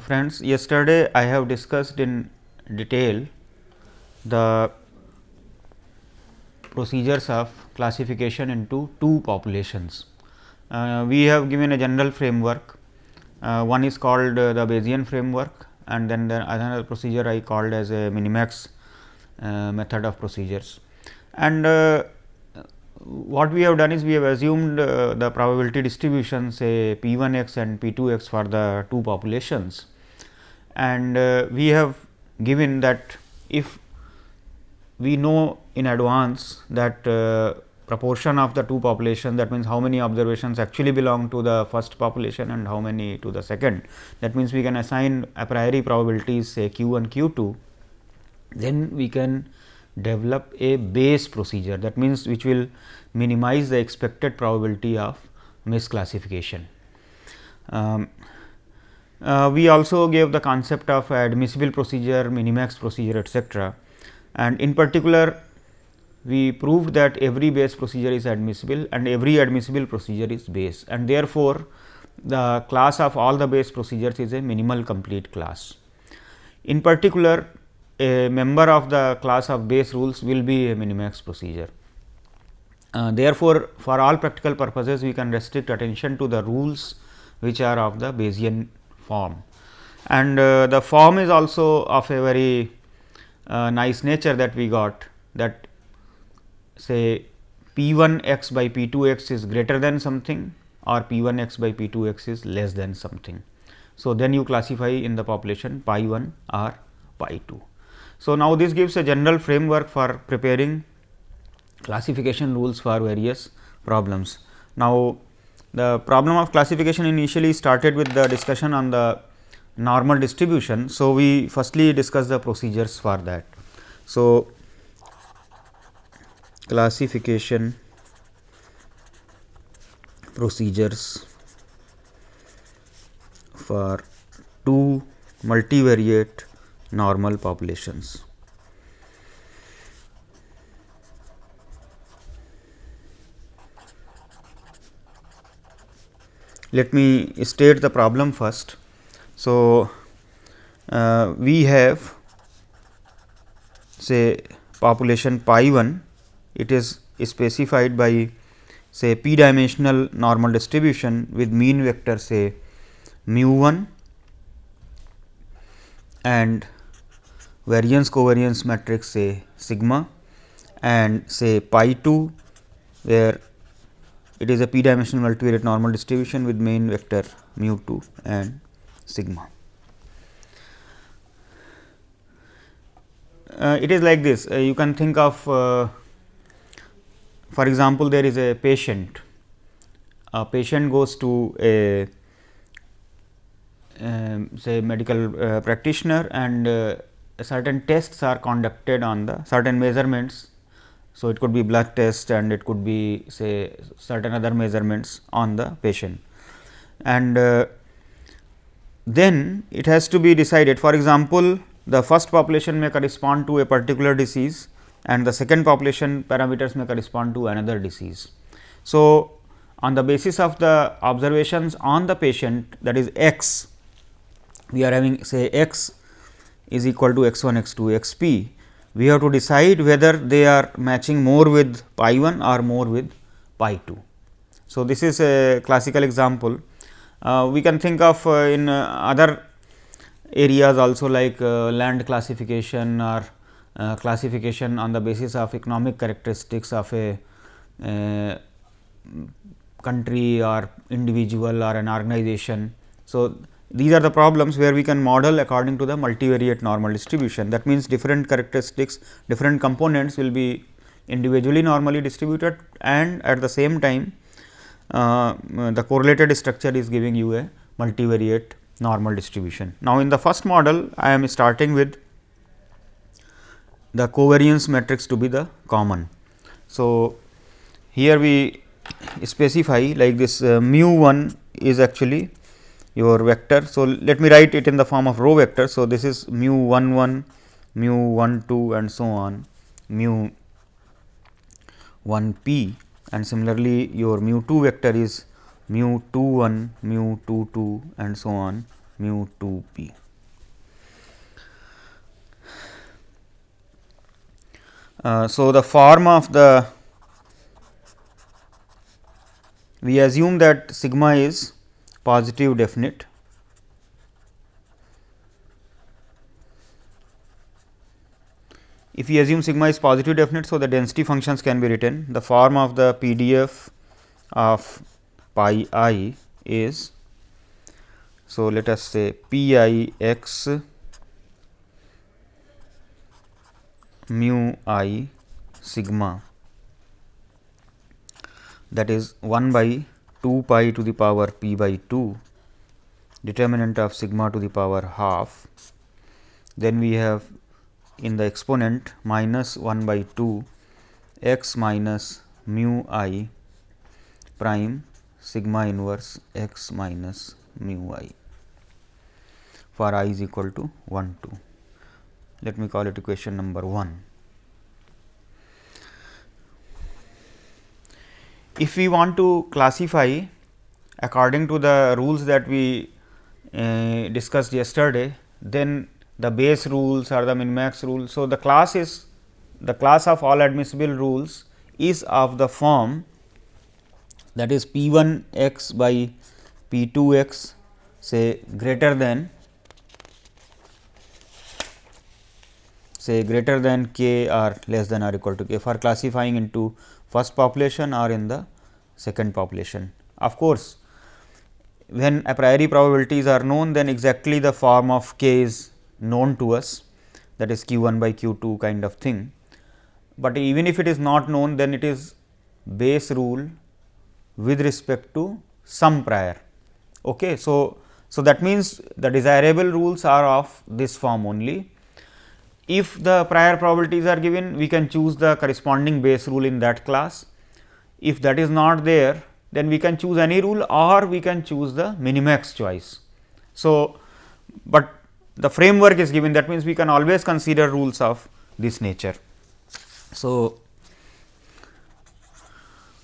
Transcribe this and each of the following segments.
Friends, yesterday I have discussed in detail the procedures of classification into two populations. Uh, we have given a general framework, uh, one is called uh, the Bayesian framework and then the another procedure I called as a minimax uh, method of procedures. And uh, what we have done is we have assumed uh, the probability distribution say p 1 x and p 2 x for the two populations. And uh, we have given that if we know in advance that uh, proportion of the two population that means how many observations actually belong to the first population and how many to the second. That means we can assign a priori probabilities say q 1 q 2 then we can develop a Bayes procedure that means which will minimize the expected probability of misclassification. Um, uh, we also gave the concept of admissible procedure, minimax procedure etcetera. and in particular we proved that every Bayes procedure is admissible and every admissible procedure is Bayes and therefore, the class of all the Bayes procedures is a minimal complete class. In particular a member of the class of Bayes rules will be a minimax procedure. Uh, therefore, for all practical purposes we can restrict attention to the rules which are of the Bayesian form. And uh, the form is also of a very uh, nice nature that we got that say p 1 x by p 2 x is greater than something or p 1 x by p 2 x is less than something. So, then you classify in the population pi 1 or pi 2. So, now this gives a general framework for preparing classification rules for various problems. Now, the problem of classification initially started with the discussion on the normal distribution. So, we firstly discuss the procedures for that. So, classification procedures for two multivariate normal populations. Let me state the problem first. So, uh, we have say population pi 1 it is specified by say p dimensional normal distribution with mean vector say mu 1 and variance covariance matrix say sigma and say pi 2 where it is a p dimensional multivariate normal distribution with main vector mu 2 and sigma. Uh, it is like this uh, you can think of uh, for example, there is a patient a patient goes to a um, say medical uh, practitioner and uh, certain tests are conducted on the certain measurements. So, it could be blood test and it could be say certain other measurements on the patient and uh, then it has to be decided for example, the first population may correspond to a particular disease and the second population parameters may correspond to another disease. So, on the basis of the observations on the patient that is x, we are having say x is equal to x 1 x 2 x p, we have to decide whether they are matching more with pi 1 or more with pi 2. So, this is a classical example. Uh, we can think of uh, in uh, other areas also like uh, land classification or uh, classification on the basis of economic characteristics of a country or individual or an organization. So, these are the problems where we can model according to the multivariate normal distribution. That means, different characteristics, different components will be individually normally distributed and at the same time uh, the correlated structure is giving you a multivariate normal distribution. Now, in the first model I am starting with the covariance matrix to be the common. So, here we specify like this uh, mu 1 is actually your vector. So, let me write it in the form of row vector. So, this is mu 1 1, mu 1 2 and so on mu 1 p and similarly, your mu 2 vector is mu 2 1, mu 2 2 and so on mu 2 p. Uh, so, the form of the we assume that sigma is positive definite if we assume sigma is positive definite. So, the density functions can be written the form of the PDF of pi i is. So, let us say p i x mu i sigma that is 1 by 2 pi to the power p by 2 determinant of sigma to the power half. Then we have in the exponent minus 1 by 2 x minus mu i prime sigma inverse x minus mu i for i is equal to 1 2 let me call it equation number 1. If we want to classify according to the rules that we uh, discussed yesterday, then the Bayes rules or the min max rule. So, the class is the class of all admissible rules is of the form that is p 1 x by p 2 x say greater than say greater than k or less than or equal to k for classifying into first population or in the second population. Of course, when a priori probabilities are known then exactly the form of k is known to us that is q 1 by q 2 kind of thing. But even if it is not known then it is Bayes rule with respect to some prior. Okay. So, so that means the desirable rules are of this form only if the prior probabilities are given, we can choose the corresponding Bayes rule in that class. If that is not there, then we can choose any rule or we can choose the minimax choice. So, but the framework is given that means, we can always consider rules of this nature. So,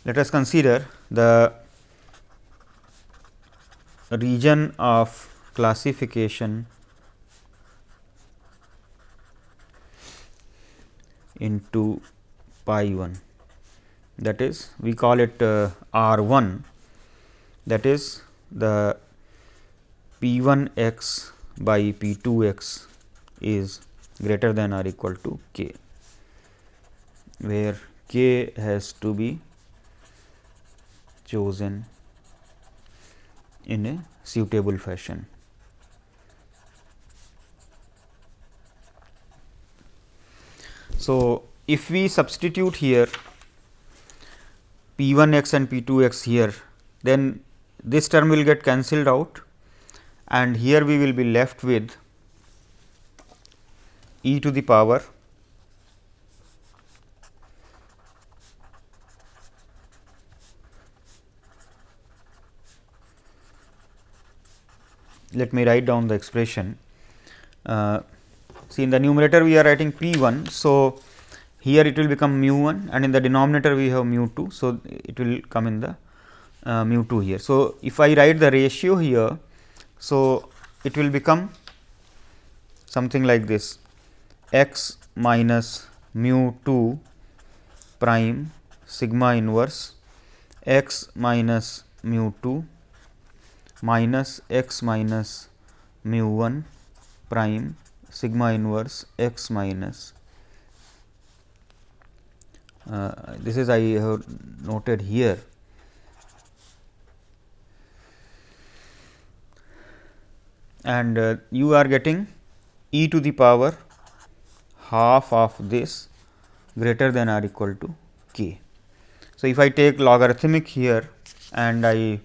let us consider the region of classification into pi 1 that is we call it uh, R 1 that is the p 1 x by p 2 x is greater than or equal to k, where k has to be chosen in a suitable fashion. So, if we substitute here p 1 x and p 2 x here, then this term will get cancelled out and here we will be left with e to the power let me write down the expression. Uh, See in the numerator we are writing p 1. So, here it will become mu 1 and in the denominator we have mu 2. So, it will come in the uh, mu 2 here. So, if I write the ratio here, so it will become something like this x minus mu 2 prime sigma inverse x minus mu 2 minus x minus mu 1 prime sigma inverse x minus uh, this is I have noted here and uh, you are getting e to the power half of this greater than or equal to k. So, if I take logarithmic here and I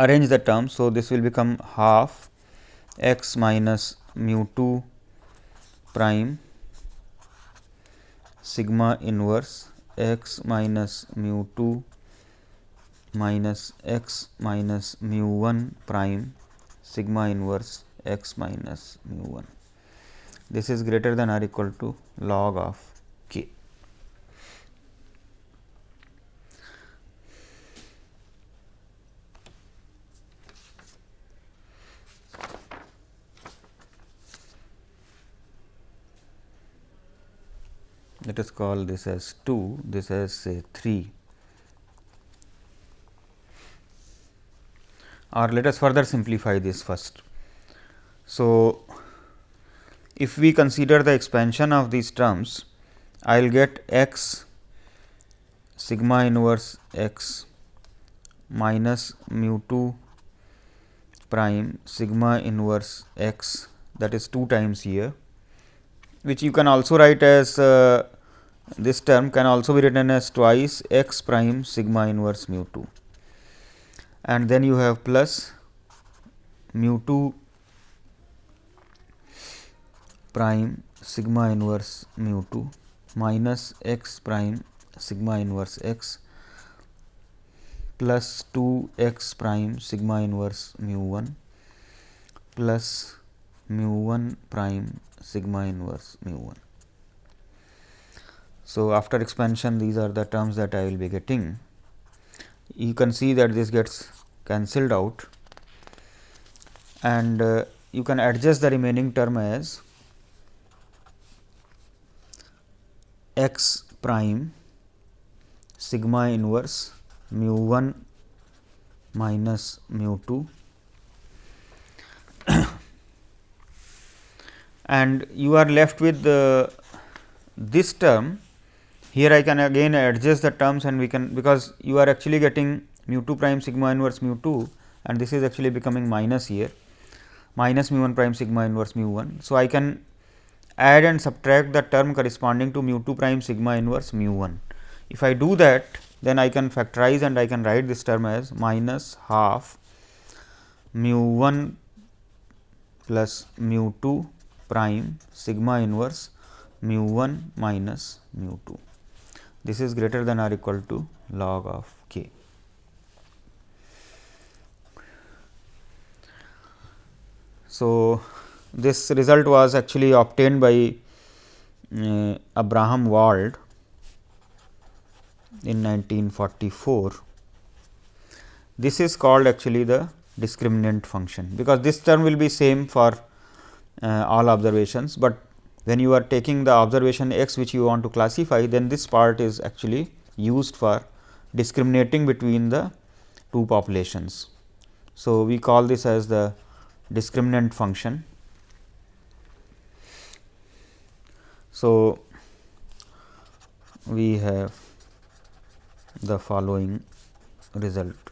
arrange the terms. So, this will become half x minus mu 2 prime sigma inverse x minus mu 2 minus x minus mu 1 prime sigma inverse x minus mu 1. This is greater than or equal to log of k. let us call this as 2, this as say 3 or let us further simplify this first. So, if we consider the expansion of these terms, I will get x sigma inverse x minus mu 2 prime sigma inverse x that is 2 times here which you can also write as uh, this term can also be written as twice x prime sigma inverse mu 2 and then you have plus mu 2 prime sigma inverse mu 2 minus x prime sigma inverse x plus 2 x prime sigma inverse mu 1 plus mu 1 prime sigma inverse mu 1. So, after expansion these are the terms that I will be getting. You can see that this gets cancelled out and uh, you can adjust the remaining term as x prime sigma inverse mu 1 minus mu 2 and you are left with the, this term here I can again adjust the terms and we can because you are actually getting mu 2 prime sigma inverse mu 2 and this is actually becoming minus here minus mu 1 prime sigma inverse mu 1. So, I can add and subtract the term corresponding to mu 2 prime sigma inverse mu 1. If I do that then I can factorize and I can write this term as minus half mu 1 plus mu 2 prime sigma inverse mu 1 minus mu 2. This is greater than or equal to log of k. So, this result was actually obtained by uh, Abraham Wald in 1944. This is called actually the discriminant function, because this term will be same for uh, all observations, but when you are taking the observation x which you want to classify, then this part is actually used for discriminating between the two populations. So, we call this as the discriminant function. So, we have the following result.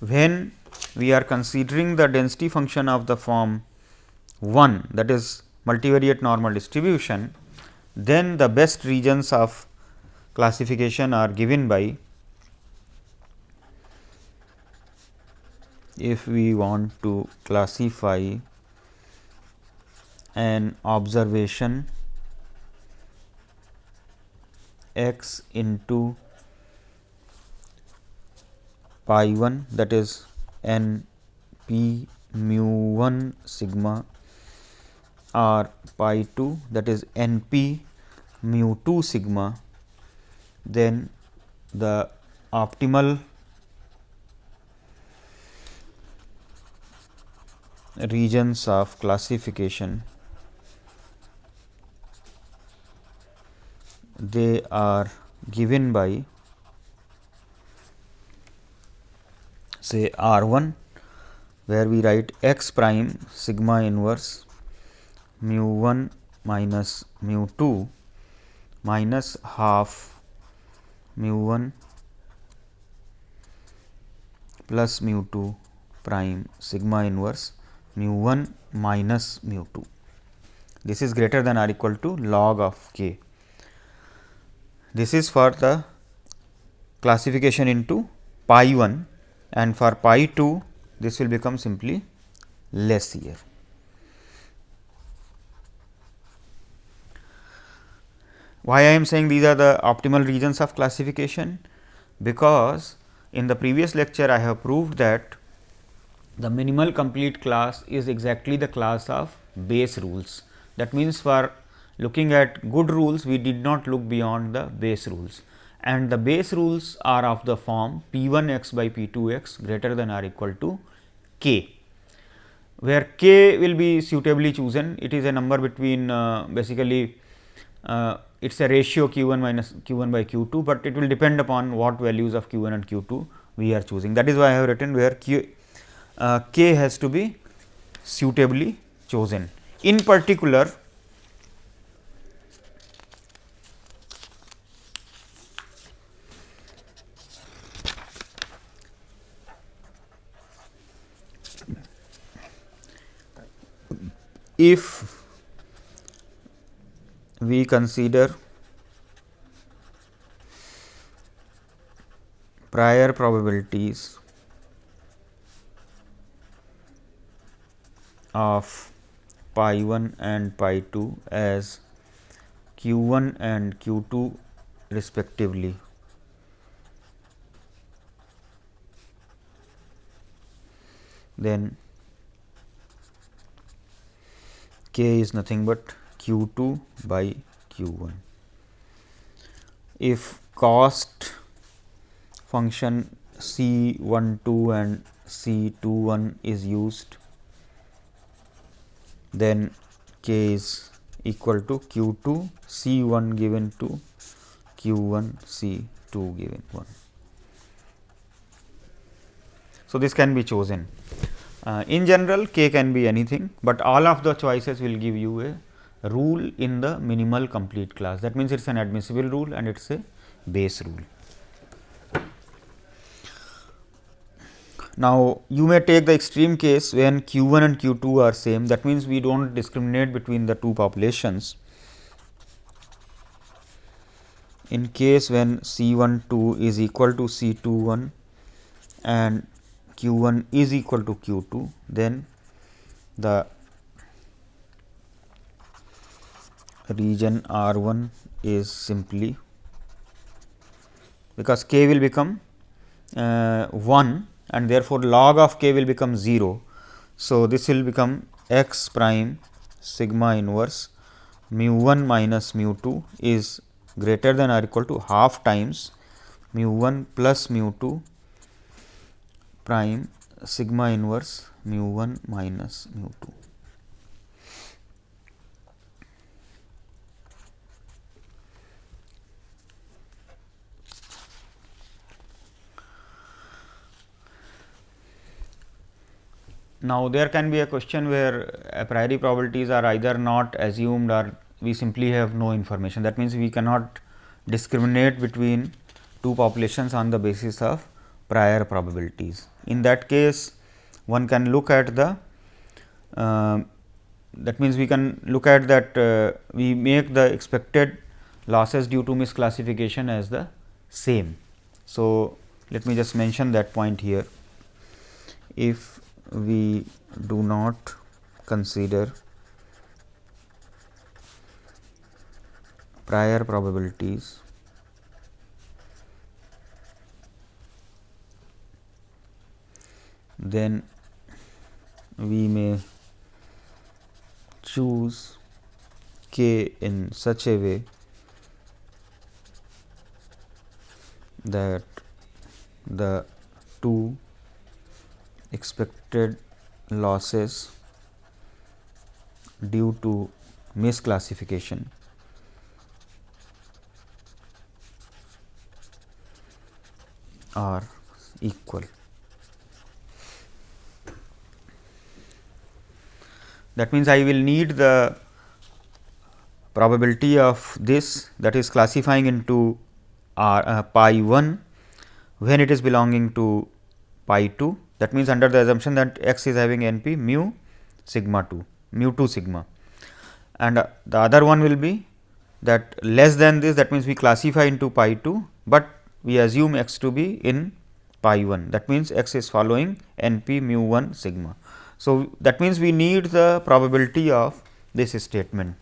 When we are considering the density function of the form 1 that is multivariate normal distribution, then the best regions of classification are given by if we want to classify an observation x into pi 1 that is n p mu 1 sigma or pi 2 that is n p mu 2 sigma then the optimal regions of classification they are given by say R 1 where we write x prime sigma inverse mu 1 minus mu 2 minus half mu 1 plus mu 2 prime sigma inverse mu 1 minus mu 2. This is greater than or equal to log of k. This is for the classification into pi 1 and for pi 2 this will become simply less here. Why I am saying these are the optimal regions of classification? Because in the previous lecture I have proved that the minimal complete class is exactly the class of Bayes rules. That means, for looking at good rules we did not look beyond the Bayes rules and the Bayes rules are of the form p 1 x by p 2 x greater than or equal to k, where k will be suitably chosen. It is a number between uh, basically uh, it is a ratio q 1 minus q 1 by q 2, but it will depend upon what values of q 1 and q 2 we are choosing. That is why I have written where q, uh, k has to be suitably chosen. In particular, if we consider prior probabilities of pi 1 and pi 2 as q 1 and q 2 respectively. Then k is nothing but q 2 by q 1. If cost function c 1 2 and c 2 1 is used then k is equal to q 2 c 1 given to q 1 c 2 given 1. So, this can be chosen. Uh, in general k can be anything, but all of the choices will give you a rule in the minimal complete class. That means, it is an admissible rule and it is a Bayes rule. Now, you may take the extreme case when q 1 and q 2 are same that means, we do not discriminate between the two populations. In case when C 1 2 is equal to C 2 1 and q 1 is equal to q 2, then the region R 1 is simply because k will become uh, 1 and therefore, log of k will become 0. So, this will become x prime sigma inverse mu 1 minus mu 2 is greater than or equal to half times mu 1 plus mu 2 prime sigma inverse mu 1 minus mu 2. Now, there can be a question where a priori probabilities are either not assumed or we simply have no information. That means, we cannot discriminate between two populations on the basis of prior probabilities. In that case, one can look at the uh, that means, we can look at that uh, we make the expected losses due to misclassification as the same. So, let me just mention that point here. If we do not consider prior probabilities then we may choose k in such a way that the two expected losses due to misclassification are equal. That means, I will need the probability of this that is classifying into R uh, pi 1 when it is belonging to pi 2 that means, under the assumption that x is having n p mu sigma 2 mu 2 sigma. And uh, the other one will be that less than this that means, we classify into pi 2, but we assume x to be in pi 1 that means, x is following n p mu 1 sigma. So, that means, we need the probability of this statement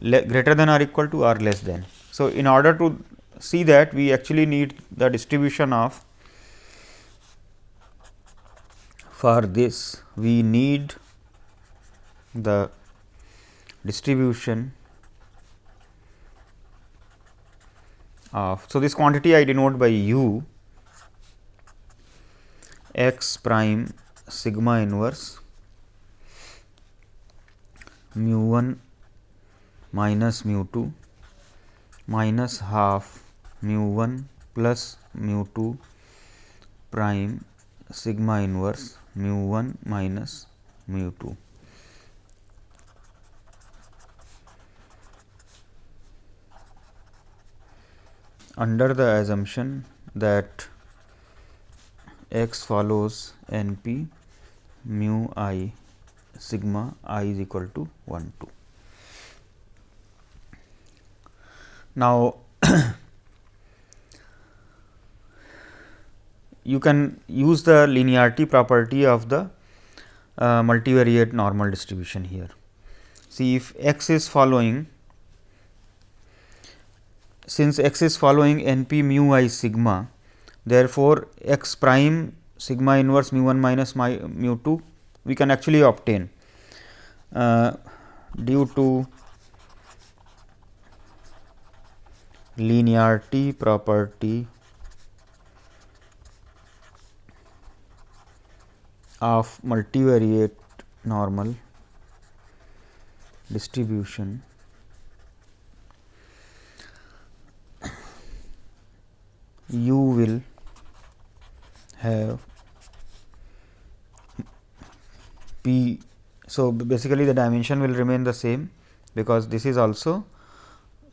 greater than or equal to or less than. So, in order to see that we actually need the distribution of for this we need the distribution of. So, this quantity I denote by u x prime sigma inverse mu 1 minus mu 2 minus half mu 1 plus mu 2 prime sigma inverse mu 1 minus mu 2. Under the assumption that x follows n p mu i sigma i is equal to 1 2. Now, you can use the linearity property of the uh, multivariate normal distribution here. See if x is following since x is following n p mu i sigma therefore, x prime sigma inverse mu 1 minus mu 2 we can actually obtain. Uh, due to linearity property of multivariate normal distribution. You will have p. So, basically the dimension will remain the same because this is also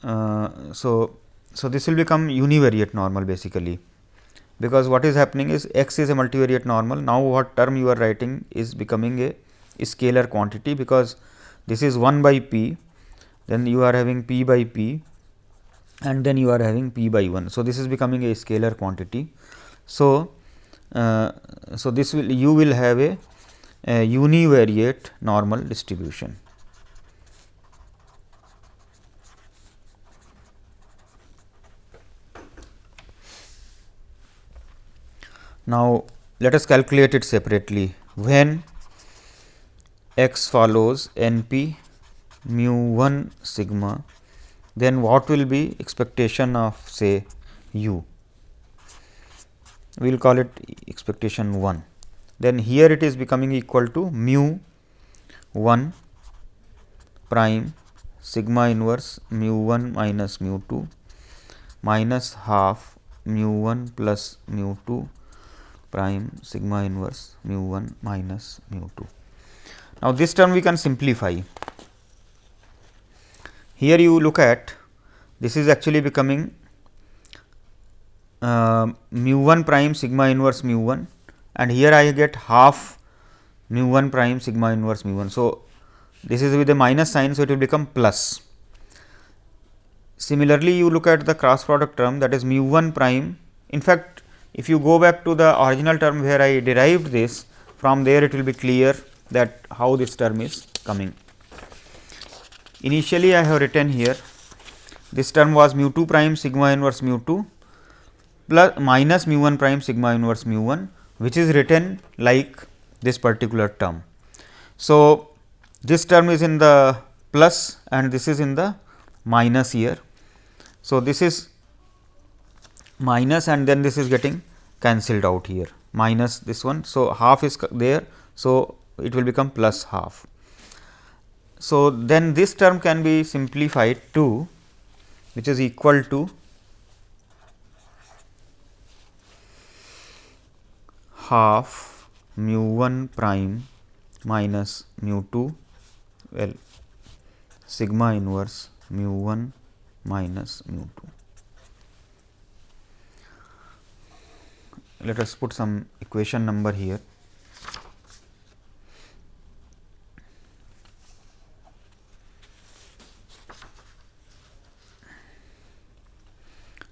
uh, so so, this will become univariate normal basically, because what is happening is x is a multivariate normal. Now, what term you are writing is becoming a scalar quantity, because this is 1 by p, then you are having p by p and then you are having p by 1. So, this is becoming a scalar quantity. So, uh, so this will you will have a, a univariate normal distribution. Now, let us calculate it separately. When x follows n p mu 1 sigma, then what will be expectation of say u? We will call it expectation 1. Then here it is becoming equal to mu 1 prime sigma inverse mu 1 minus mu 2 minus half mu 1 plus mu 2 prime sigma inverse mu 1 minus mu 2. Now, this term we can simplify. Here you look at this is actually becoming uh, mu 1 prime sigma inverse mu 1 and here I get half mu 1 prime sigma inverse mu 1. So, this is with a minus sign. So, it will become plus. Similarly, you look at the cross product term that is mu 1 prime. In fact, if you go back to the original term where I derived this from there it will be clear that how this term is coming. Initially I have written here this term was mu 2 prime sigma inverse mu 2 plus minus mu 1 prime sigma inverse mu 1 which is written like this particular term. So, this term is in the plus and this is in the minus here. So, this is minus and then this is getting cancelled out here minus this one. So, half is there. So, it will become plus half. So, then this term can be simplified to which is equal to half mu 1 prime minus mu 2 well sigma inverse mu 1 minus mu 2. let us put some equation number here.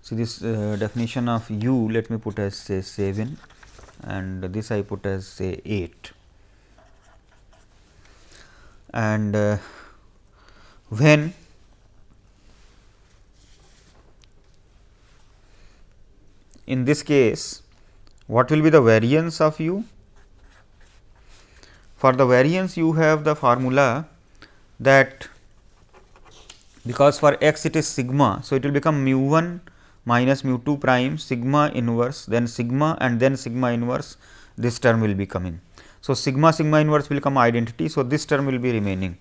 So, this uh, definition of u let me put as say 7 and this I put as say 8 and uh, when in this case what will be the variance of u? For the variance you have the formula that because for x it is sigma. So, it will become mu 1 minus mu 2 prime sigma inverse then sigma and then sigma inverse this term will be coming. So, sigma sigma inverse will come identity. So, this term will be remaining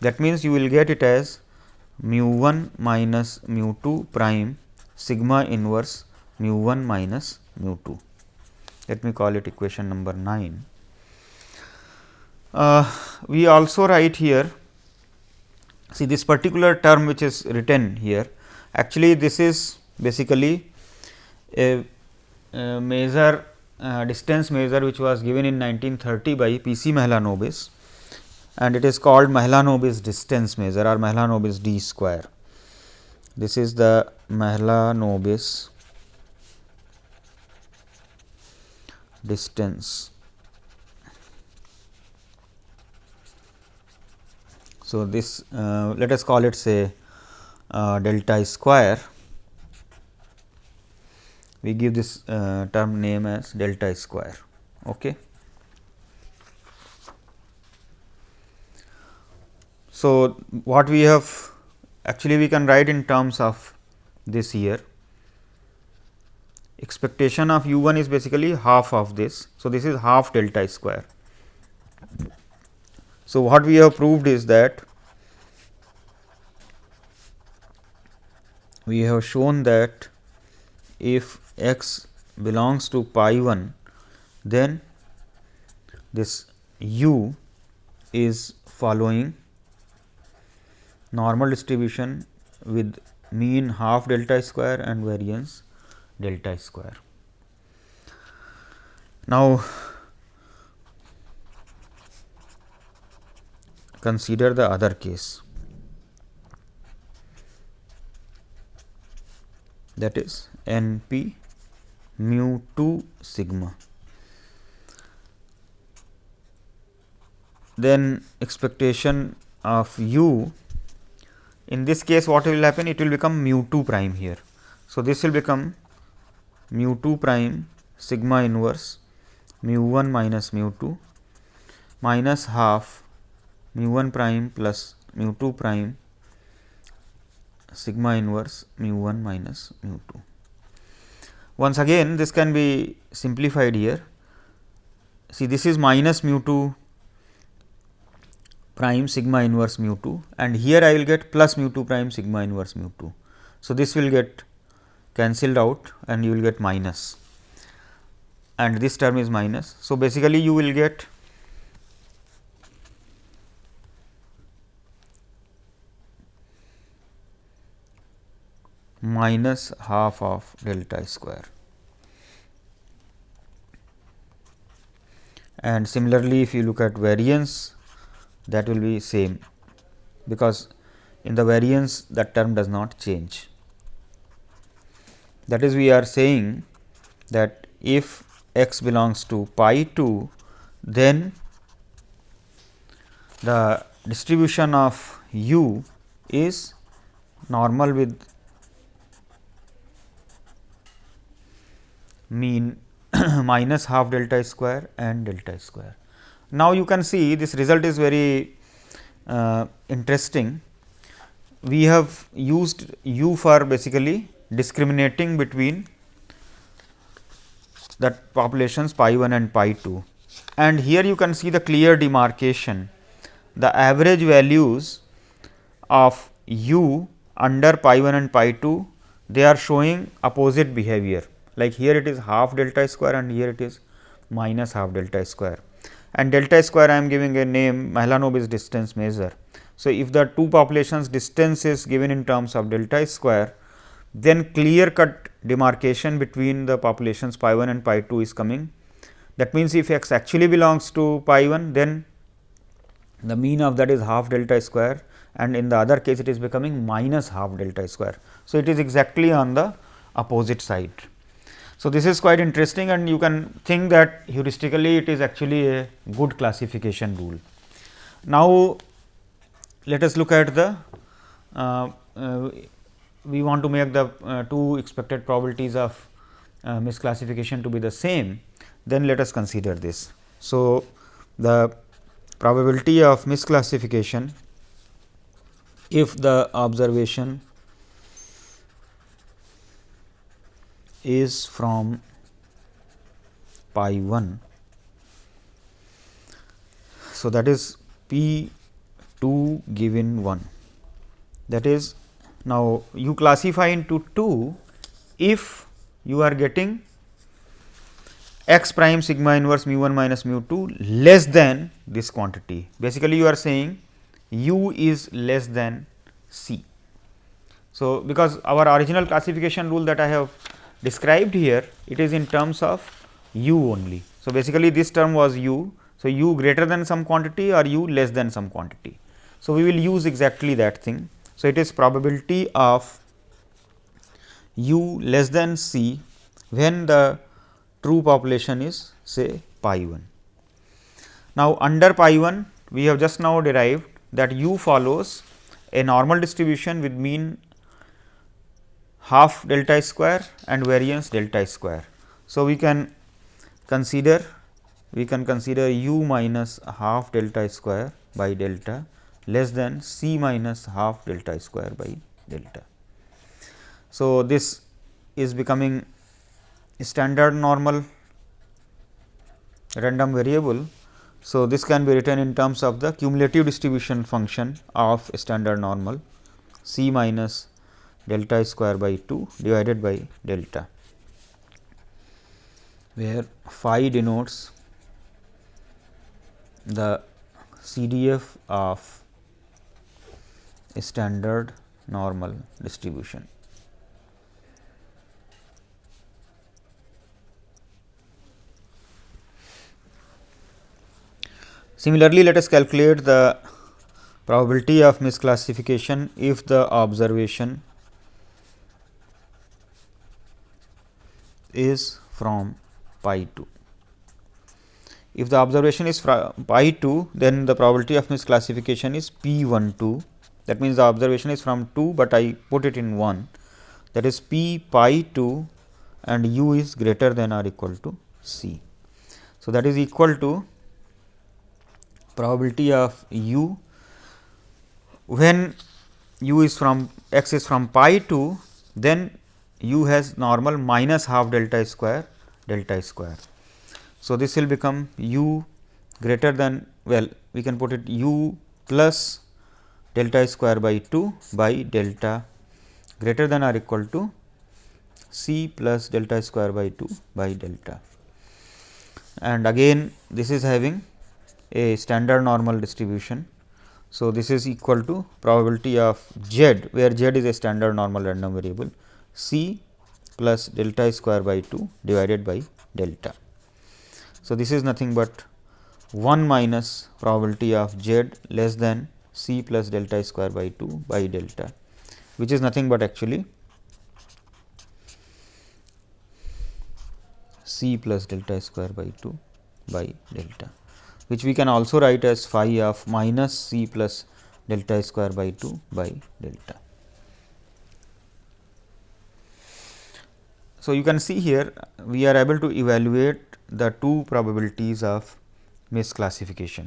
that means, you will get it as mu 1 minus mu 2 prime sigma inverse mu 1 minus mu 2. Let me call it equation number 9. Uh, we also write here see this particular term which is written here actually this is basically a, a measure uh, distance measure which was given in 1930 by P. C. Mahalanobis and it is called Mahalanobis distance measure or Mahalanobis d square. This is the Mahalanobis distance. So, this uh, let us call it say uh, delta square we give this uh, term name as delta square. Okay. So, what we have actually we can write in terms of this here expectation of u 1 is basically half of this. So, this is half delta square. So, what we have proved is that we have shown that if x belongs to pi 1, then this u is following normal distribution with mean half delta square and variance delta square. Now, consider the other case that is n p mu 2 sigma. Then expectation of u in this case what will happen it will become mu 2 prime here. So, this will become mu 2 prime sigma inverse mu 1 minus mu 2 minus half mu 1 prime plus mu 2 prime sigma inverse mu 1 minus mu 2. Once again this can be simplified here. See this is minus mu 2 prime sigma inverse mu 2 and here I will get plus mu 2 prime sigma inverse mu 2. So, this will get cancelled out and you will get minus and this term is minus. So, basically you will get minus half of delta square. And similarly, if you look at variance that will be same because in the variance that term does not change. That is we are saying that if x belongs to pi 2 then the distribution of u is normal with mean minus half delta square and delta square. Now, you can see this result is very uh, interesting. We have used u for basically discriminating between that populations pi 1 and pi 2 and here you can see the clear demarcation the average values of u under pi 1 and pi 2 they are showing opposite behavior like here it is half delta square and here it is minus half delta square and delta square I am giving a name Mahalanobis distance measure. So, if the two populations distance is given in terms of delta square then clear cut demarcation between the populations pi 1 and pi 2 is coming. That means, if x actually belongs to pi 1 then the mean of that is half delta square and in the other case it is becoming minus half delta square. So, it is exactly on the opposite side. So, this is quite interesting and you can think that heuristically it is actually a good classification rule. Now, let us look at the uh, uh, we want to make the uh, two expected probabilities of uh, misclassification to be the same, then let us consider this. So, the probability of misclassification if the observation is from pi 1. So, that is p 2 given 1 that is now you classify into 2 if you are getting x prime sigma inverse mu 1 minus mu 2 less than this quantity. Basically, you are saying u is less than c. So, because our original classification rule that I have described here, it is in terms of u only. So, basically this term was u. So, u greater than some quantity or u less than some quantity. So, we will use exactly that thing. So, it is probability of u less than c when the true population is say pi 1. Now, under pi 1 we have just now derived that u follows a normal distribution with mean half delta square and variance delta square. So, we can consider we can consider u minus half delta square by delta less than c minus half delta square by delta. So, this is becoming standard normal random variable. So, this can be written in terms of the cumulative distribution function of standard normal c minus delta square by 2 divided by delta, where phi denotes the CDF of standard normal distribution. Similarly, let us calculate the probability of misclassification if the observation is from pi 2. If the observation is from pi 2, then the probability of misclassification is p 1 2. That means, the observation is from 2, but I put it in 1 that is p pi 2 and u is greater than or equal to c. So, that is equal to probability of u when u is from x is from pi 2, then u has normal minus half delta square delta square. So, this will become u greater than well we can put it u plus delta square by 2 by delta greater than or equal to c plus delta square by 2 by delta. And again this is having a standard normal distribution. So, this is equal to probability of z where z is a standard normal random variable c plus delta square by 2 divided by delta. So, this is nothing but 1 minus probability of z less than c plus delta square by 2 by delta, which is nothing but actually c plus delta square by 2 by delta, which we can also write as phi of minus c plus delta square by 2 by delta. So, you can see here we are able to evaluate the two probabilities of misclassification.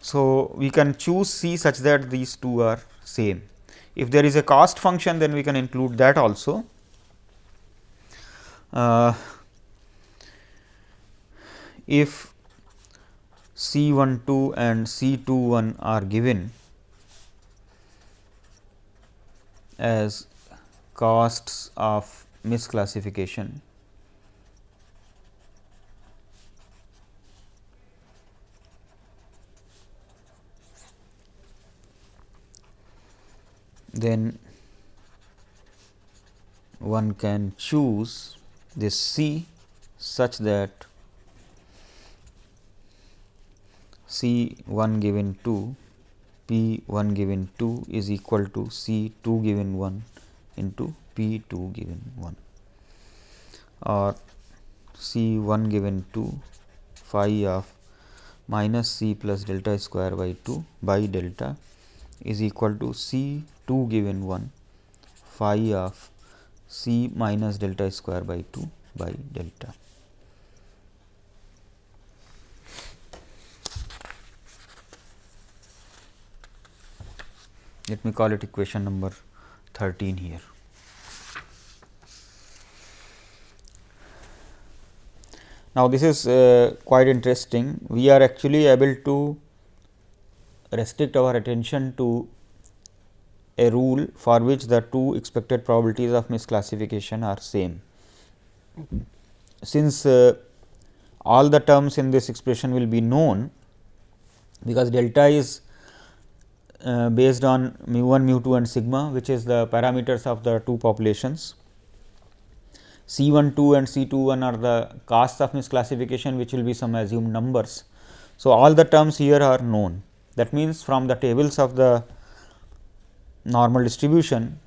So, we can choose C such that these two are same. If there is a cost function then we can include that also. Uh, if C 1 2 and C 2 1 are given as costs of misclassification. Then one can choose this C such that C 1 given 2 P 1 given 2 is equal to C 2 given 1 into P 2 given 1 or C 1 given 2 phi of minus C plus delta square by 2 by delta is equal to C 2 given 1 phi of C minus delta square by 2 by delta. Let me call it equation number 13 here. Now, this is uh, quite interesting. We are actually able to restrict our attention to a rule for which the two expected probabilities of misclassification are same. Since uh, all the terms in this expression will be known, because delta is uh, based on mu 1, mu 2 and sigma which is the parameters of the two populations. C 1 2 and C 2 1 are the costs of misclassification which will be some assumed numbers. So, all the terms here are known that means, from the tables of the normal distribution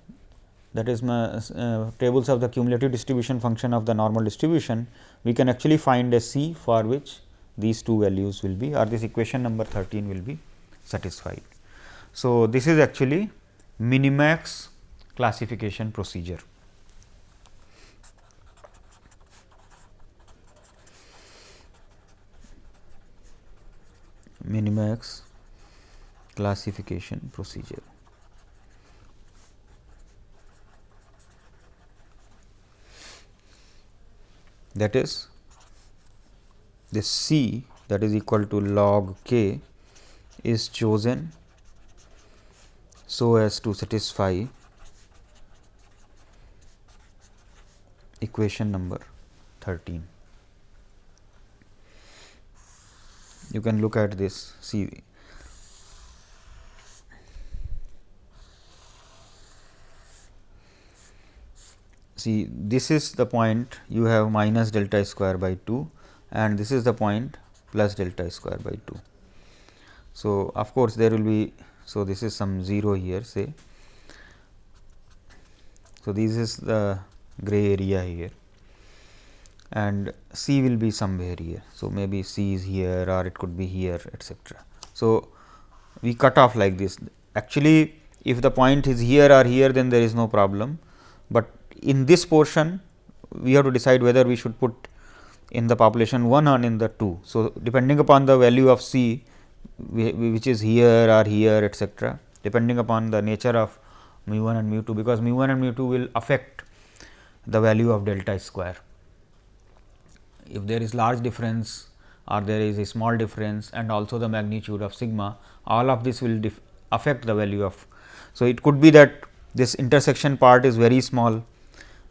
that is uh, tables of the cumulative distribution function of the normal distribution, we can actually find a C for which these two values will be or this equation number 13 will be satisfied. So, this is actually minimax classification procedure. Minimax classification procedure. That is this C that is equal to log k is chosen so as to satisfy equation number 13. You can look at this see see this is the point you have minus delta square by 2 and this is the point plus delta square by 2. So, of course, there will be so this is some 0 here say. So, this is the gray area here and C will be somewhere here. So, maybe C is here or it could be here etcetera. So, we cut off like this actually if the point is here or here then there is no problem, but in this portion we have to decide whether we should put in the population 1 or in the 2. So, depending upon the value of C which is here or here etcetera depending upon the nature of mu 1 and mu 2 because mu 1 and mu 2 will affect the value of delta square. If there is large difference or there is a small difference and also the magnitude of sigma all of this will affect the value of. So, it could be that this intersection part is very small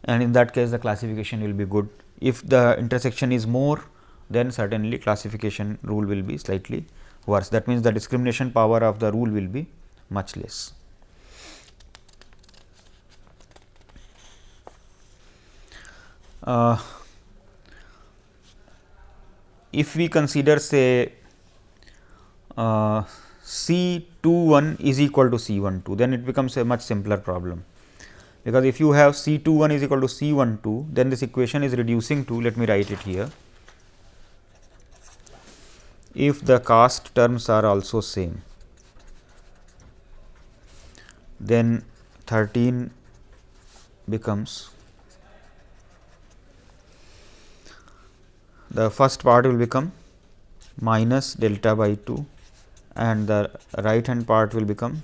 and in that case the classification will be good. If the intersection is more then certainly classification rule will be slightly worse. That means, the discrimination power of the rule will be much less. Uh, if we consider say uh, C 2 1 is equal to C 1 2, then it becomes a much simpler problem because if you have C 2 1 is equal to C 1 2, then this equation is reducing to let me write it here. If the cost terms are also same, then 13 becomes the first part will become minus delta by 2 and the right hand part will become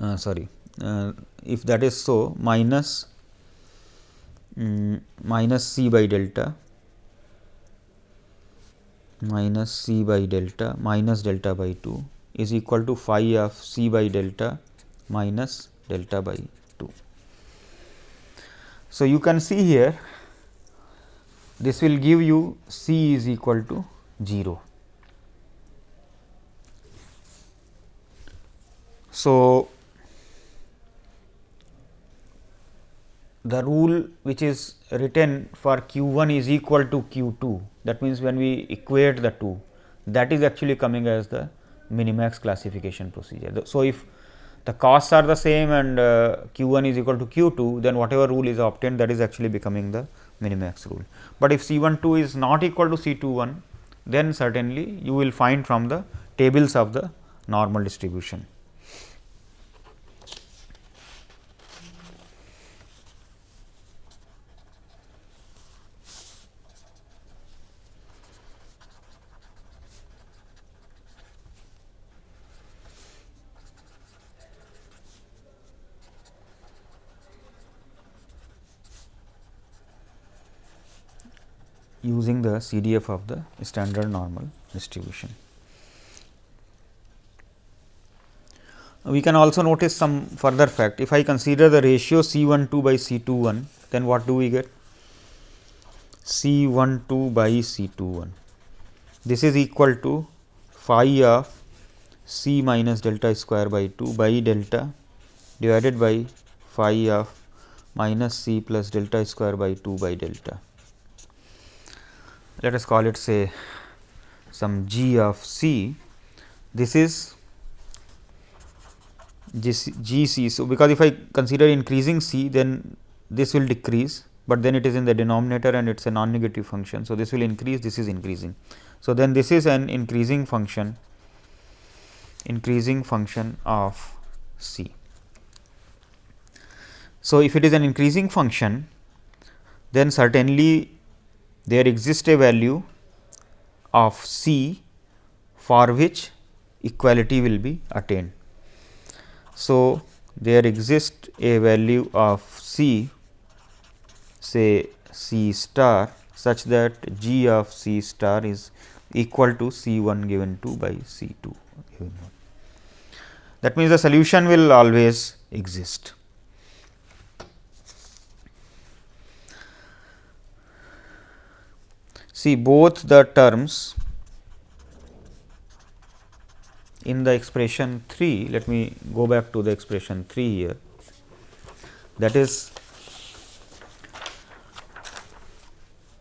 uh, sorry uh, if that is so minus um, minus c by delta minus c by delta minus delta by 2 is equal to phi of c by delta minus delta by 2. So, you can see here this will give you c is equal to 0. So, the rule which is written for q 1 is equal to q 2 that means, when we equate the two that is actually coming as the minimax classification procedure. So, if the costs are the same and uh, q 1 is equal to q 2 then whatever rule is obtained that is actually becoming the minimax rule. But if C 1 2 is not equal to C 2 1 then certainly you will find from the tables of the normal distribution. Using the CDF of the standard normal distribution. We can also notice some further fact. If I consider the ratio C 1 2 by C 2 1, then what do we get? C 1 2 by C 2 1. This is equal to phi of C minus delta square by 2 by delta divided by phi of minus C plus delta square by 2 by delta. Let us call it say some g of C. This is g c. So, because if I consider increasing c then this will decrease, but then it is in the denominator and it is a non negative function. So, this will increase this is increasing. So, then this is an increasing function increasing function of c. So, if it is an increasing function then certainly there exists a value of c for which equality will be attained. So, there exists a value of C say C star such that g of C star is equal to C 1 given 2 by C 2 given 1. That means, the solution will always exist. See both the terms in the expression 3, let me go back to the expression 3 here that is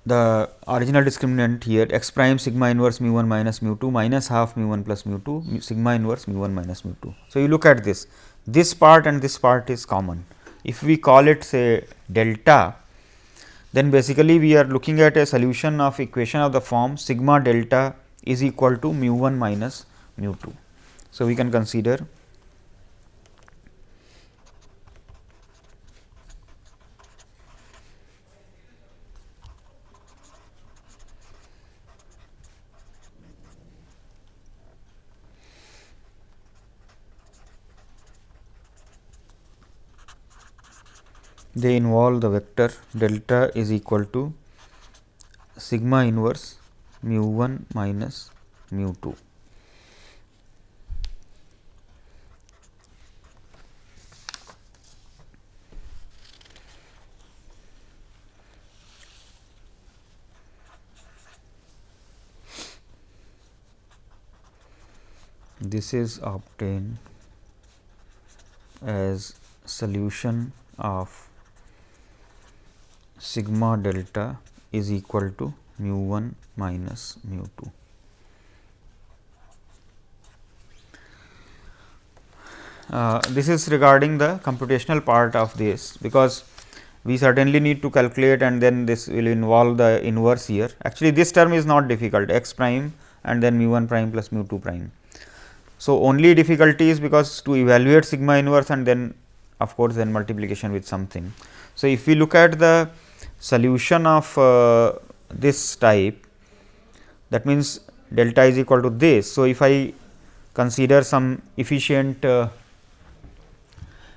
the original discriminant here x prime sigma inverse mu 1 minus mu 2 minus half mu 1 plus mu 2 sigma inverse mu 1 minus mu 2. So, you look at this this part and this part is common. If we call it say delta then basically we are looking at a solution of equation of the form sigma delta is equal to mu 1 minus mu 2. So, we can consider they involve the vector delta is equal to sigma inverse mu 1 minus mu 2. this is obtained as solution of sigma delta is equal to mu 1 minus mu 2. Uh, this is regarding the computational part of this, because we certainly need to calculate and then this will involve the inverse here. Actually, this term is not difficult x prime and then mu 1 prime plus mu 2 prime. So, only difficulty is because to evaluate sigma inverse and then of course, then multiplication with something. So, if we look at the solution of uh, this type that means delta is equal to this. So, if I consider some efficient uh,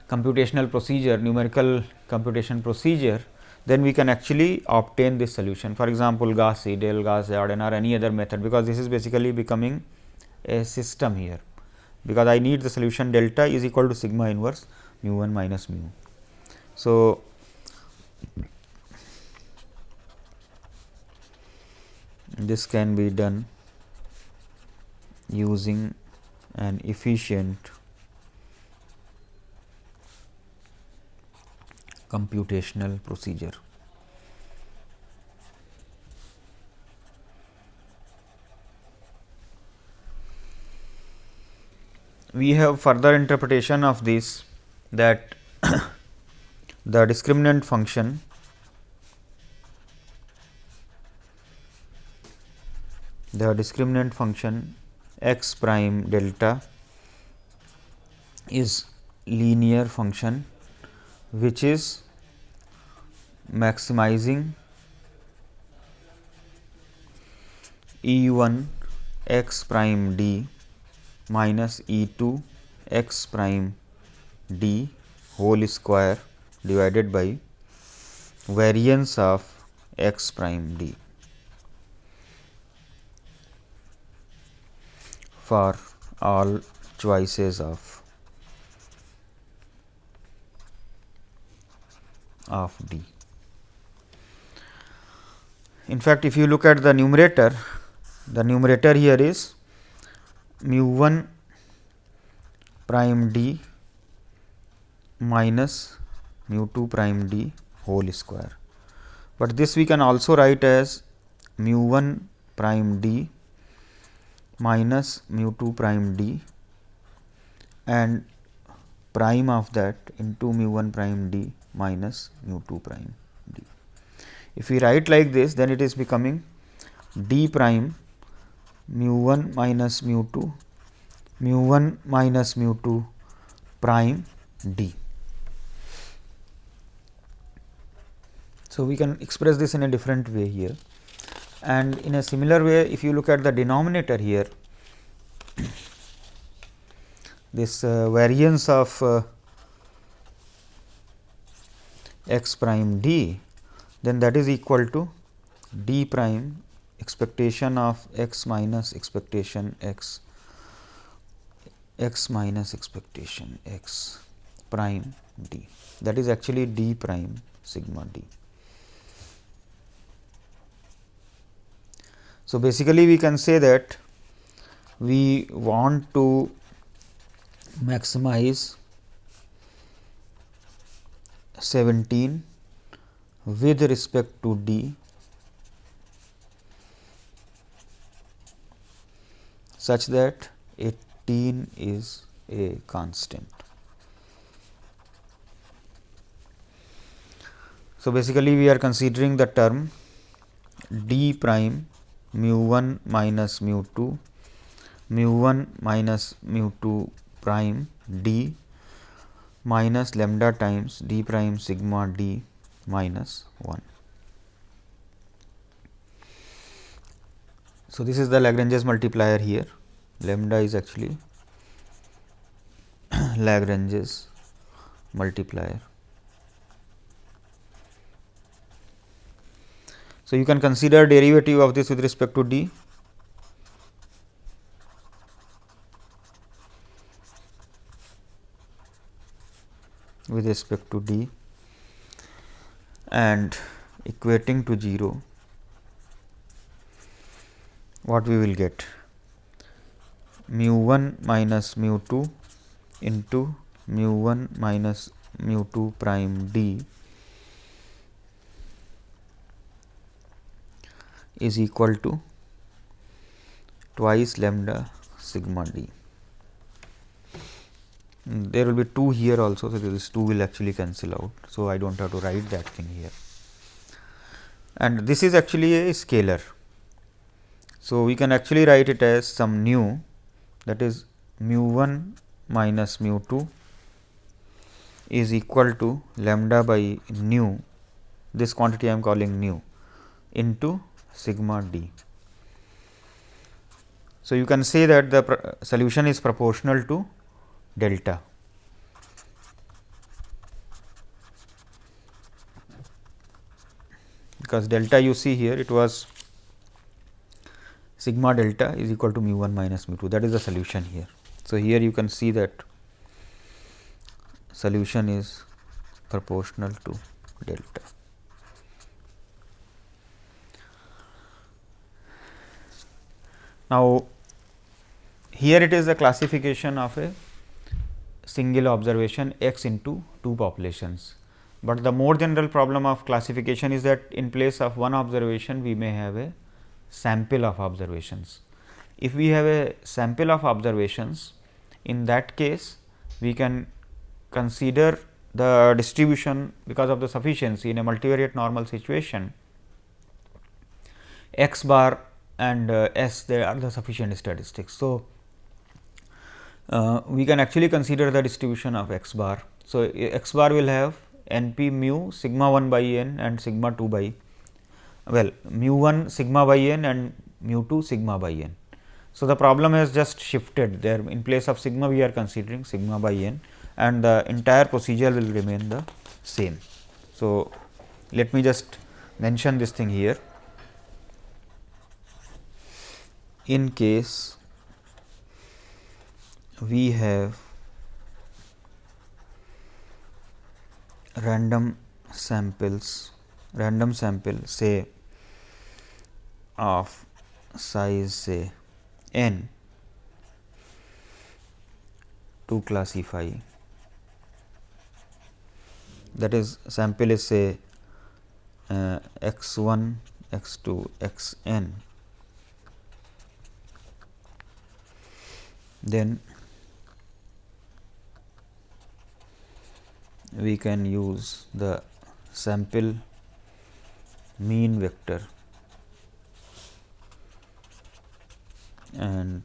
computational procedure numerical computation procedure then we can actually obtain this solution. For example, Gauss Seidel, Gauss Jordan or any other method because this is basically becoming a system here because I need the solution delta is equal to sigma inverse mu 1 minus mu. So, this can be done using an efficient computational procedure. we have further interpretation of this that the discriminant function the discriminant function x prime delta is linear function which is maximizing E 1 x prime d minus E 2 x prime d whole square divided by variance of x prime d. for all choices of of D. In fact, if you look at the numerator, the numerator here is mu 1 prime D minus mu 2 prime D whole square. But this we can also write as mu 1 prime D minus mu 2 prime D and prime of that into mu 1 prime D minus mu 2 prime d. If we write like this then it is becoming d prime mu 1 minus mu 2 mu 1 minus mu 2 prime d. So, we can express this in a different way here and in a similar way if you look at the denominator here this uh, variance of uh, x prime d then that is equal to d prime expectation of x minus expectation x x minus expectation x prime d that is actually d prime sigma d. So, basically we can say that we want to maximize 17 with respect to d such that 18 is a constant. So, basically we are considering the term d prime mu 1 minus mu 2 mu 1 minus mu 2 prime d minus lambda times d prime sigma d minus 1. So, this is the Lagrange's multiplier here lambda is actually Lagrange's multiplier. So, you can consider derivative of this with respect to d. With respect to d. And equating to 0 what we will get? Mu 1 minus mu 2 into mu 1 minus mu 2 prime d is equal to twice lambda sigma d there will be 2 here also. So, this 2 will actually cancel out. So, I do not have to write that thing here and this is actually a scalar. So, we can actually write it as some nu that is mu 1 minus mu 2 is equal to lambda by nu this quantity I am calling nu into sigma d. So, you can say that the solution is proportional to delta. Because delta you see here it was sigma delta is equal to mu 1 minus mu 2 that is the solution here. So, here you can see that solution is proportional to delta. Now, here it is a classification of a single observation x into two populations. But the more general problem of classification is that in place of one observation we may have a sample of observations. If we have a sample of observations in that case we can consider the distribution because of the sufficiency in a multivariate normal situation x bar and uh, s they are the sufficient statistics. So, uh, we can actually consider the distribution of x bar. So, x bar will have n p mu sigma 1 by n and sigma 2 by well mu 1 sigma by n and mu 2 sigma by n. So, the problem has just shifted there in place of sigma we are considering sigma by n and the entire procedure will remain the same. So, let me just mention this thing here. In case we have random samples random sample say of size say n to classify. That is sample is say uh, x 1 x 2 x n then we can use the sample mean vector and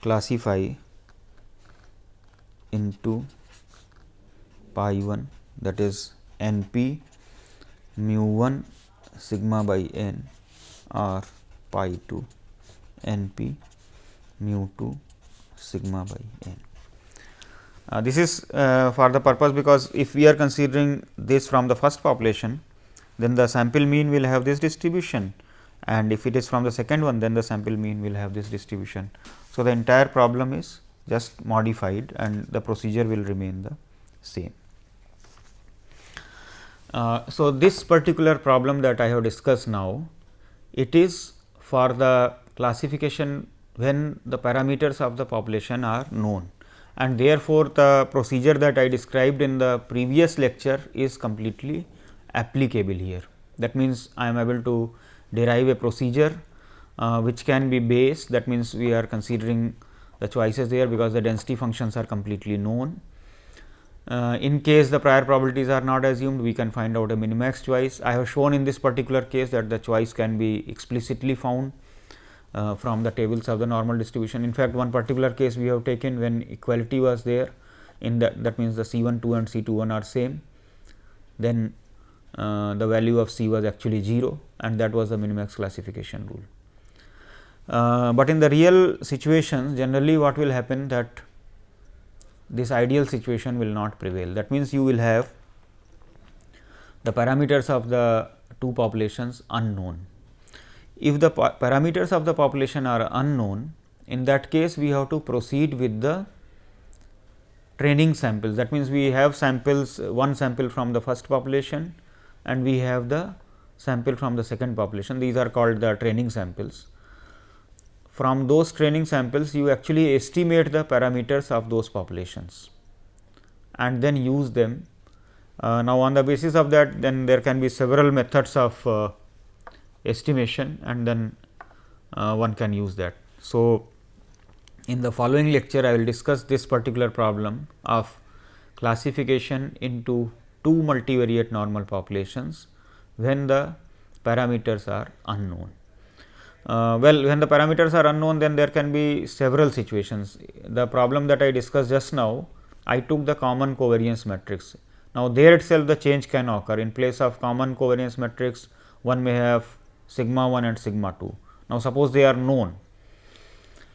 classify into pi 1 that is n p mu 1 sigma by n or pi 2 n p mu 2 sigma by n. Uh, this is uh, for the purpose because if we are considering this from the first population, then the sample mean will have this distribution and if it is from the second one, then the sample mean will have this distribution. So, the entire problem is just modified and the procedure will remain the same. Uh, so, this particular problem that I have discussed now, it is for the classification when the parameters of the population are known and therefore, the procedure that I described in the previous lecture is completely applicable here. That means, I am able to derive a procedure uh, which can be based that means, we are considering the choices there because the density functions are completely known. Uh, in case the prior probabilities are not assumed, we can find out a minimax choice. I have shown in this particular case that the choice can be explicitly found uh, from the tables of the normal distribution. In fact, one particular case we have taken when equality was there in that that means the C 1 2 and C 2 1 are same, then uh, the value of C was actually 0 and that was the minimax classification rule. Uh, but in the real situations generally what will happen that this ideal situation will not prevail. That means, you will have the parameters of the two populations unknown if the parameters of the population are unknown, in that case we have to proceed with the training samples. That means, we have samples one sample from the first population and we have the sample from the second population. These are called the training samples. From those training samples, you actually estimate the parameters of those populations and then use them. Uh, now, on the basis of that, then there can be several methods of uh, estimation and then uh, one can use that. So, in the following lecture I will discuss this particular problem of classification into two multivariate normal populations when the parameters are unknown. Uh, well, when the parameters are unknown then there can be several situations. The problem that I discussed just now I took the common covariance matrix. Now, there itself the change can occur in place of common covariance matrix one may have sigma 1 and sigma 2. Now, suppose they are known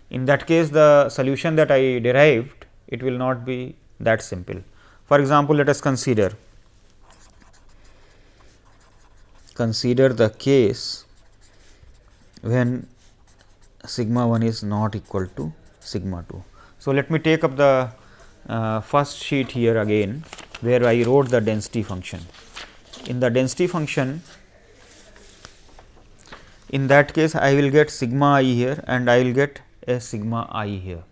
in that case the solution that I derived it will not be that simple. For example, let us consider consider the case when sigma 1 is not equal to sigma 2. So, let me take up the uh, first sheet here again where I wrote the density function. In the density function in that case I will get sigma i here and I will get a sigma i here.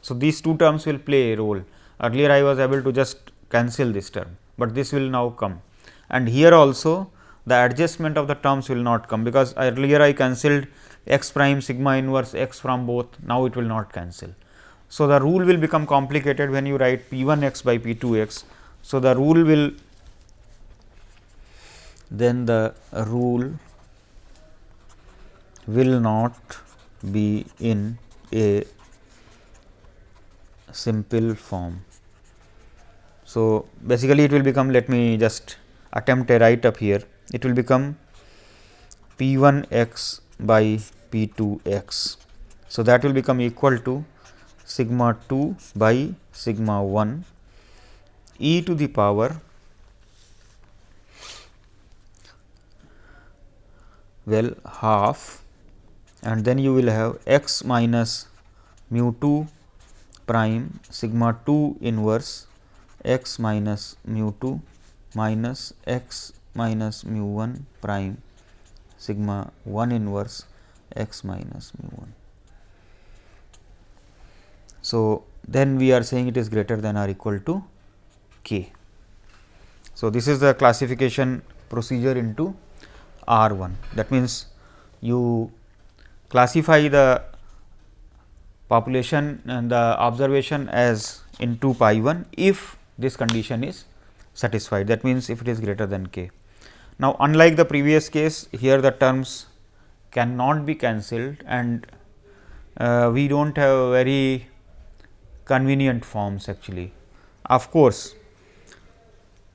So, these two terms will play a role earlier I was able to just cancel this term, but this will now come and here also the adjustment of the terms will not come because earlier I cancelled x prime sigma inverse x from both now it will not cancel. So, the rule will become complicated when you write p 1 x by p 2 x. So, the rule will then the rule will not be in a simple form. So, basically it will become let me just attempt a write up here it will become p 1 x by p 2 x. So, that will become equal to sigma 2 by sigma 1 e to the power well half and then you will have x minus mu 2 prime sigma 2 inverse x minus mu 2 minus x minus mu 1 prime sigma 1 inverse x minus mu 1. So, then we are saying it is greater than or equal to k. So, this is the classification procedure into R 1 that means, you classify the population and the observation as into pi 1 if this condition is satisfied that means, if it is greater than k. Now, unlike the previous case here the terms cannot be cancelled and uh, we do not have very convenient forms actually. Of course,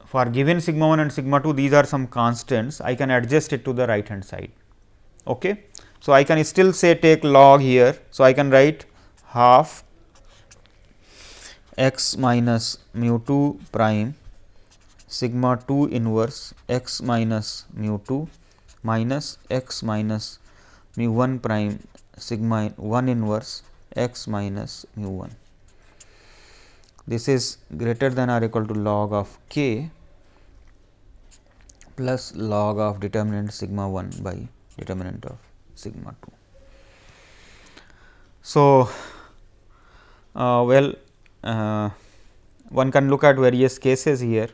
for given sigma 1 and sigma 2 these are some constants I can adjust it to the right hand side. Okay. So, I can still say take log here. So, I can write half x minus mu 2 prime sigma 2 inverse x minus mu 2 minus x minus mu 1 prime sigma 1 inverse x minus mu 1. This is greater than or equal to log of k plus log of determinant sigma 1 by determinant of sigma 2. So, uh, well uh, one can look at various cases here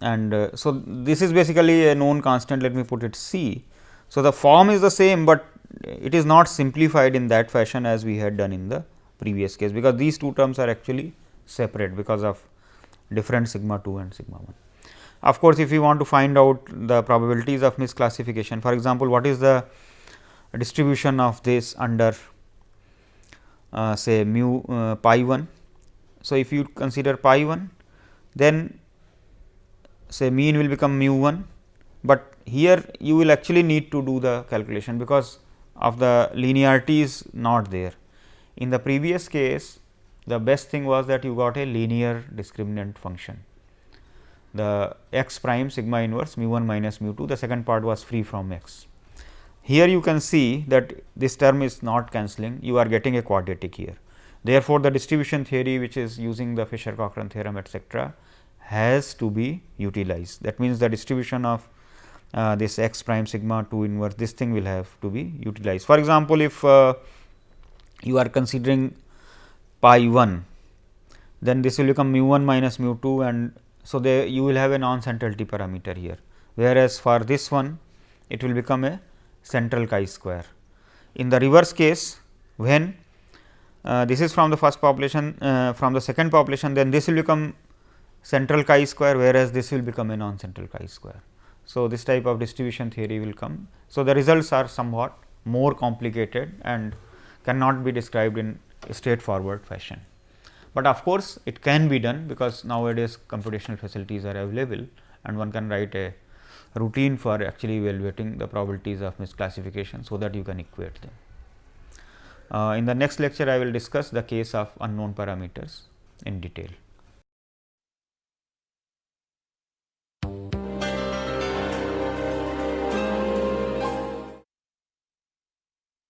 and uh, so this is basically a known constant let me put it c. So, the form is the same, but it is not simplified in that fashion as we had done in the previous case, because these two terms are actually separate because of different sigma 2 and sigma 1. Of course, if we want to find out the probabilities of misclassification for example, what is the distribution of this under uh, say mu uh, pi 1. So, if you consider pi 1 then say mean will become mu 1, but here you will actually need to do the calculation because of the linearity is not there. In the previous case the best thing was that you got a linear discriminant function. The x prime sigma inverse mu 1 minus mu 2 the second part was free from x. Here you can see that this term is not cancelling you are getting a quadratic here. Therefore, the distribution theory which is using the Fisher Cochran theorem etcetera has to be utilized. That means, the distribution of uh, this x prime sigma 2 inverse this thing will have to be utilized. For example, if uh, you are considering pi 1 then this will become mu 1 minus mu 2 and so there you will have a non centrality parameter here whereas for this one it will become a central chi square. In the reverse case when uh, this is from the first population uh, from the second population then this will become central chi square whereas, this will become a non central chi square. So, this type of distribution theory will come. So, the results are somewhat more complicated and cannot be described in a straightforward fashion. But of course, it can be done because nowadays computational facilities are available and one can write a routine for actually evaluating the probabilities of misclassification. So, that you can equate them. Uh, in the next lecture, I will discuss the case of unknown parameters in detail.